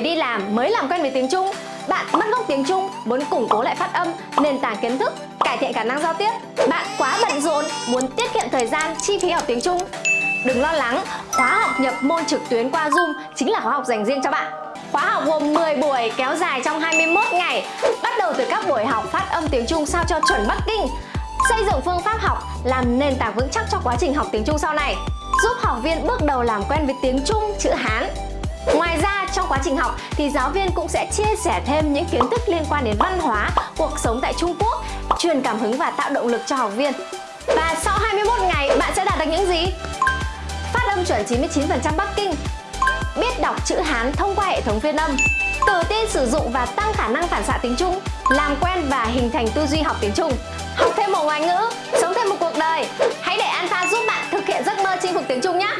đi làm mới làm quen với tiếng Trung. Bạn mất gốc tiếng Trung, muốn củng cố lại phát âm, nền tảng kiến thức, cải thiện khả năng giao tiếp. Bạn quá bận rộn, muốn tiết kiệm thời gian, chi phí học tiếng Trung. Đừng lo lắng, khóa học nhập môn trực tuyến qua Zoom chính là khóa học dành riêng cho bạn. Khóa học gồm 10 buổi kéo dài trong 21 ngày. Bắt đầu từ các buổi học phát âm tiếng Trung sao cho chuẩn Bắc Kinh. Xây dựng phương pháp học làm nền tảng vững chắc cho quá trình học tiếng Trung sau này. Giúp học viên bước đầu làm quen với tiếng Trung, chữ Hán. Ngoài ra trong quá trình học thì giáo viên cũng sẽ chia sẻ thêm những kiến thức liên quan đến văn hóa, cuộc sống tại Trung Quốc Truyền cảm hứng và tạo động lực cho học viên Và sau 21 ngày bạn sẽ đạt được những gì? Phát âm chuẩn 99% Bắc Kinh biết đọc chữ Hán thông qua hệ thống phiên âm, tự tin sử dụng và tăng khả năng phản xạ tiếng Trung, làm quen và hình thành tư duy học tiếng Trung, học thêm một ngoại ngữ, sống thêm một cuộc đời. Hãy để Alpha giúp bạn thực hiện giấc mơ chinh phục tiếng Trung nhé!